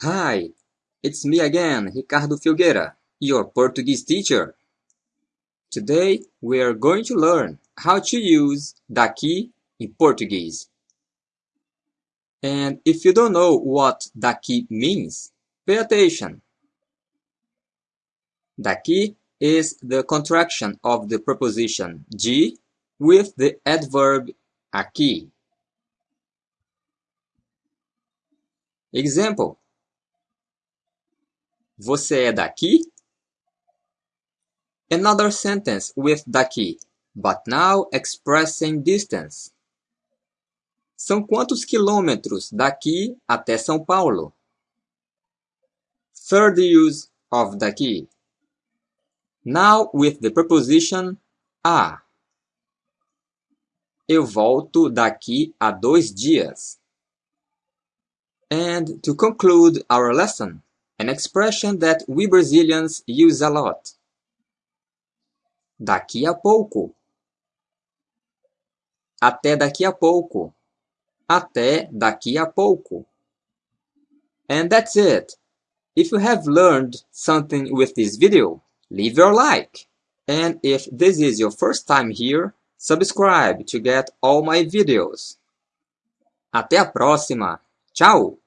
Hi, it's me again, Ricardo Filgueira, your Portuguese teacher. Today we are going to learn how to use daqui in Portuguese. And if you don't know what daqui means, pay attention. Daqui is the contraction of the preposition de with the adverb aqui. Example: Você é daqui? Another sentence with daqui, but now expressing distance. São quantos quilômetros daqui até São Paulo? Third use of daqui. Now with the preposition a. Eu volto daqui a dois dias. And to conclude our lesson, an expression that we Brazilians use a lot. Daqui a pouco. Até daqui a pouco. Até daqui a pouco. And that's it. If you have learned something with this video, leave your like. And if this is your first time here, subscribe to get all my videos. Até a próxima. Tchau!